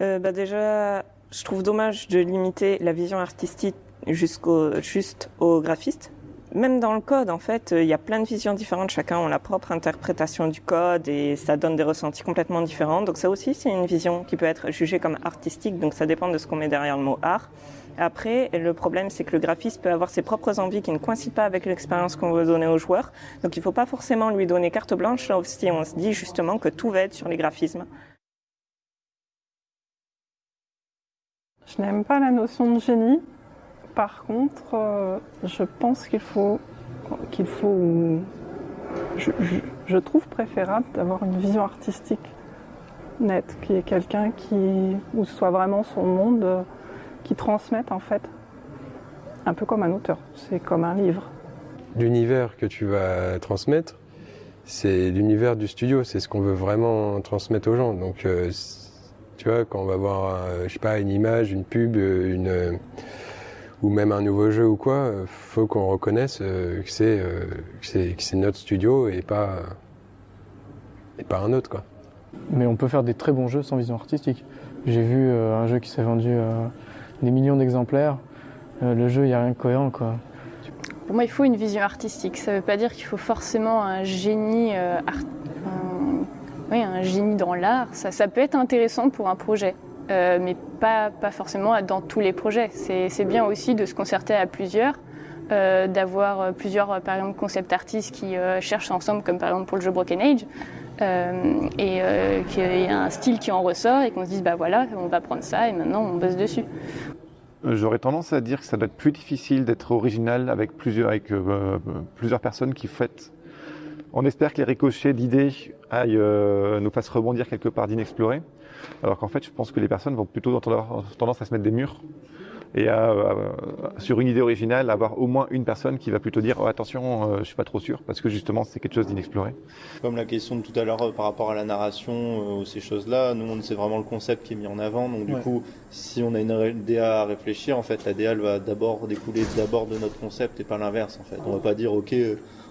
Euh, bah déjà, je trouve dommage de limiter la vision artistique jusqu'au juste aux graphistes. Même dans le code, en fait, il y a plein de visions différentes. Chacun a la propre interprétation du code et ça donne des ressentis complètement différents. Donc ça aussi, c'est une vision qui peut être jugée comme artistique. Donc ça dépend de ce qu'on met derrière le mot art. Après, le problème, c'est que le graphiste peut avoir ses propres envies qui ne coïncident pas avec l'expérience qu'on veut donner au joueur. Donc il ne faut pas forcément lui donner carte blanche, si on se dit justement que tout va être sur les graphismes. Je n'aime pas la notion de génie. Par contre, euh, je pense qu'il faut, qu'il faut, je, trouve préférable d'avoir une vision artistique nette, qui est quelqu'un qui, où ce soit vraiment son monde, euh, qui transmette en fait, un peu comme un auteur. C'est comme un livre. L'univers que tu vas transmettre, c'est l'univers du studio, c'est ce qu'on veut vraiment transmettre aux gens. Donc, euh, tu vois, quand on va voir, je sais pas, une image, une pub, une ou même un nouveau jeu ou quoi, faut qu'on reconnaisse euh, euh, que c'est notre studio et pas et pas un autre quoi. Mais on peut faire des très bons jeux sans vision artistique. J'ai vu euh, un jeu qui s'est vendu des millions d'exemplaires. le jeu, il n'y a rien de cohérent quoi. Pour moi, il faut une vision artistique. Ça ne veut pas dire qu'il faut forcément un génie, oui, un génie dans l'art. Ça, ça peut être intéressant pour un projet. Euh, mais pas, pas forcément dans tous les projets. C'est bien aussi de se concerter à plusieurs, euh, d'avoir plusieurs, par exemple, concept artistes qui euh, cherchent ensemble, comme par exemple pour le jeu Broken Age, et qu'il y a un style qui en ressort et qu'on se dise, bah voilà, on va prendre ça et maintenant on bosse dessus. J'aurais tendance à dire que ça doit être plus difficile d'être original avec plusieurs, avec, plusieurs personnes qui font. On espère que les ricochets d'idées nous fassent rebondir quelque part d'inexploré. Alors qu'en fait, je pense que les personnes vont plutôt avoir tendance à se mettre des murs et à, sur une idée originale, avoir au moins une personne qui va plutôt dire oh, attention, je euh, je suis pas trop sûr, parce que justement c'est quelque chose d'inexploré. Comme la question de tout à l'heure euh, par rapport à la narration euh, ou ces choses-là, nous c'est vraiment le concept qui est mis en avant. Donc du coup, si on a une DA à réfléchir, en fait, la DA elle va d'abord découler d'abord de notre concept et pas l'inverse. En fait, on va pas dire ok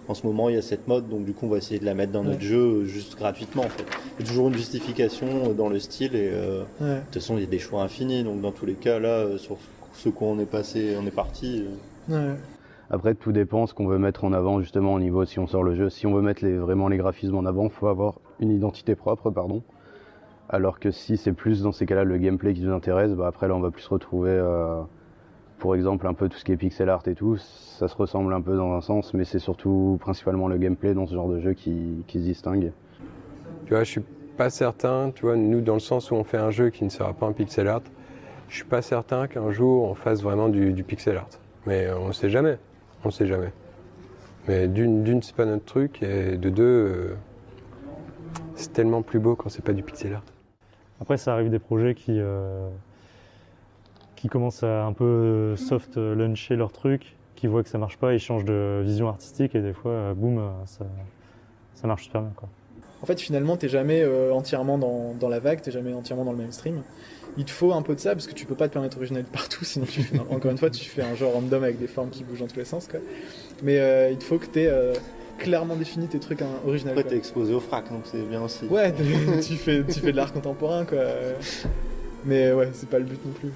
en ce moment il y a cette mode, donc du coup on va essayer de la mettre dans notre jeu juste gratuitement en fait. Il y a toujours une justification dans le style et euh, de toute façon il y a des choix infinis, donc dans tous les cas là, sur ce qu'on on est passé, on est parti. Après, tout dépend ce qu'on veut mettre en avant justement au niveau si on sort le jeu. Si on veut mettre les, vraiment les graphismes en avant, il faut avoir une identité propre, pardon. Alors que si c'est plus dans ces cas-là le gameplay qui nous intéresse, bah après là on va plus se retrouver pour exemple, un peu tout ce qui est pixel art et tout, ça se ressemble un peu dans un sens, mais c'est surtout principalement le gameplay dans ce genre de jeu qui, se distingue. Tu vois, je suis pas certain, tu vois, nous dans le sens où on fait un jeu qui ne sera pas un pixel art, je suis pas certain qu'un jour on fasse vraiment du, pixel art. Mais on ne sait jamais, on ne sait jamais. Mais d'une, c'est pas notre truc, et de deux, euh, c'est tellement plus beau quand c'est pas du pixel art. Après, ça arrive des projets qui, euh, qui commencent à un peu soft luncher leur truc, qui voient que ça marche pas, ils changent de vision artistique et des fois, euh, boum, euh, ça, ça marche super bien. Quoi. En fait, finalement, t'es jamais euh, entièrement dans, dans, la vague, t'es jamais entièrement dans le mainstream. Il te faut un peu de ça parce que tu peux pas te permettre original partout, sinon tu fais, encore une fois, tu fais un genre random avec des formes qui bougent dans tous les sens. Quoi. Mais il te faut que t'aies clairement défini tes trucs hein, originaux. Après, t'es exposé au frac, donc c'est bien aussi. Ouais, tu fais, tu fais de l'art contemporain, quoi. Mais ouais, c'est pas le but non plus.